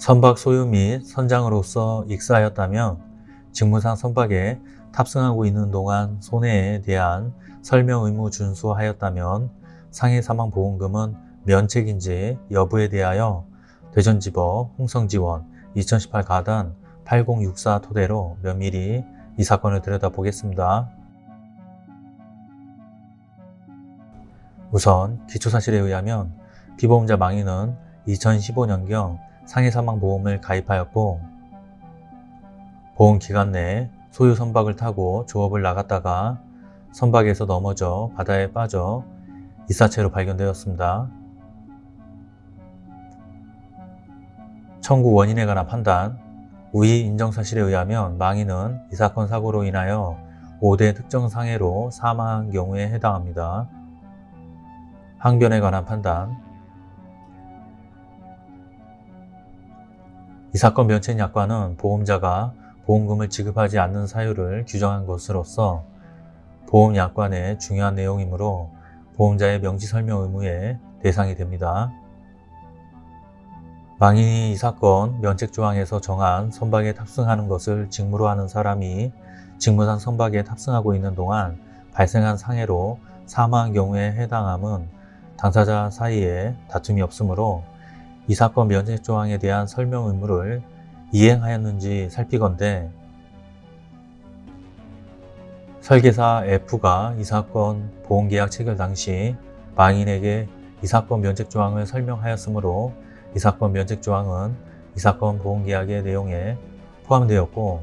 선박 소유 및 선장으로서 익사하였다면 직무상 선박에 탑승하고 있는 동안 손해에 대한 설명 의무 준수하였다면 상해 사망 보험금은 면책인지 여부에 대하여 대전지법 홍성지원 2018 가단 8064 토대로 면밀히 이 사건을 들여다보겠습니다. 우선 기초사실에 의하면 피보험자 망인은 2015년경 상해사망보험을 가입하였고 보험 기간 내 소유 선박을 타고 조업을 나갔다가 선박에서 넘어져 바다에 빠져 이사체로 발견되었습니다. 청구 원인에 관한 판단 우위 인정 사실에 의하면 망인은 이 사건 사고로 인하여 5대 특정 상해로 사망한 경우에 해당합니다. 항변에 관한 판단 이 사건 면책약관은 보험자가 보험금을 지급하지 않는 사유를 규정한 것으로서 보험약관의 중요한 내용이므로 보험자의 명시설명 의무의 대상이 됩니다. 망인이 이 사건 면책조항에서 정한 선박에 탑승하는 것을 직무로 하는 사람이 직무상 선박에 탑승하고 있는 동안 발생한 상해로 사망한 경우에 해당함은 당사자 사이에 다툼이 없으므로 이 사건 면책 조항에 대한 설명 의무를 이행하였는지 살피건대 설계사 F가 이 사건 보험계약 체결 당시 망인에게 이 사건 면책 조항을 설명하였으므로 이 사건 면책 조항은 이 사건 보험계약의 내용에 포함되었고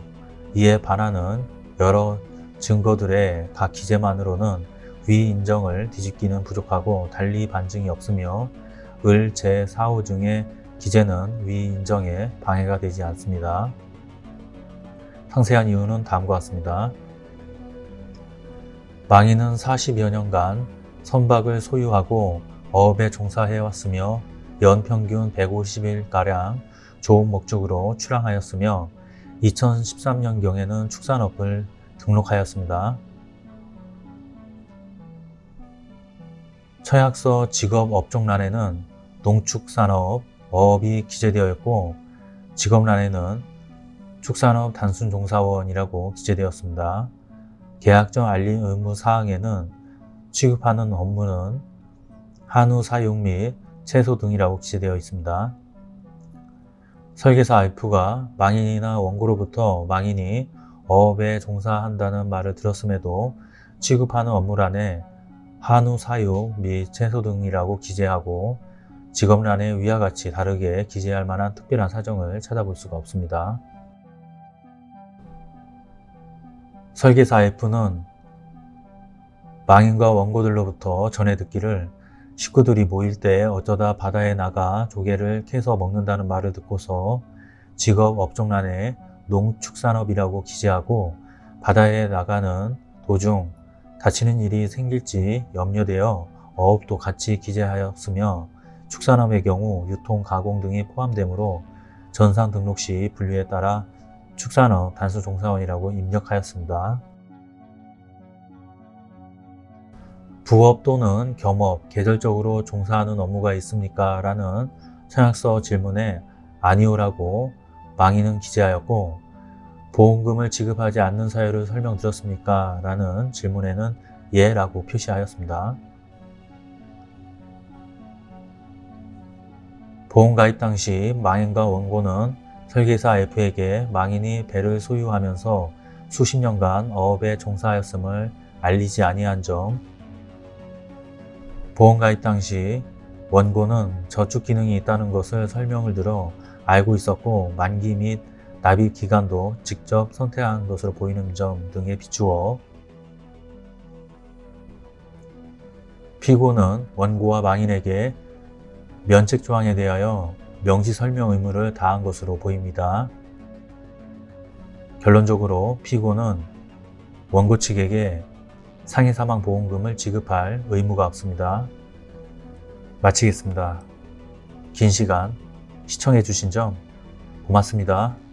이에 반하는 여러 증거들의 각 기재만으로는 위 인정을 뒤집기는 부족하고 달리 반증이 없으며 을 제4호 중에 기재는 위 인정에 방해가 되지 않습니다. 상세한 이유는 다음과 같습니다. 망인은 40여 년간 선박을 소유하고 어업에 종사해왔으며 연평균 150일가량 좋은 목적으로 출항하였으며 2013년경에는 축산업을 등록하였습니다. 처약서 직업 업종란에는 농축산업, 어업이 기재되어 있고 직업란에는 축산업 단순 종사원이라고 기재되었습니다. 계약정 알림 의무 사항에는 취급하는 업무는 한우 사육 및 채소 등이라고 기재되어 있습니다. 설계사 F가 망인이나 원고로부터 망인이 어업에 종사한다는 말을 들었음에도 취급하는 업무란에 한우 사육 및 채소 등이라고 기재하고 직업란에 위와 같이 다르게 기재할 만한 특별한 사정을 찾아볼 수가 없습니다. 설계사 F는 망인과 원고들로부터 전해 듣기를 식구들이 모일 때 어쩌다 바다에 나가 조개를 캐서 먹는다는 말을 듣고서 직업 업종란에 농축산업이라고 기재하고 바다에 나가는 도중 다치는 일이 생길지 염려되어 어업도 같이 기재하였으며 축산업의 경우 유통, 가공 등이 포함되므로 전산 등록 시 분류에 따라 축산업 단수종사원이라고 입력하였습니다. 부업 또는 겸업, 계절적으로 종사하는 업무가 있습니까? 라는 청약서 질문에 아니오라고 망인은 기재하였고 보험금을 지급하지 않는 사유를 설명드렸습니까? 라는 질문에는 예 라고 표시하였습니다. 보험 가입 당시 망인과 원고는 설계사 F에게 망인이 배를 소유하면서 수십 년간 어업에 종사하였음을 알리지 아니한 점 보험 가입 당시 원고는 저축 기능이 있다는 것을 설명을 들어 알고 있었고 만기 및 납입 기간도 직접 선택한 것으로 보이는 점 등에 비추어 피고는 원고와 망인에게 면책 조항에 대하여 명시 설명 의무를 다한 것으로 보입니다. 결론적으로 피고는 원고 측에게 상해 사망 보험금을 지급할 의무가 없습니다. 마치겠습니다. 긴 시간 시청해 주신 점 고맙습니다.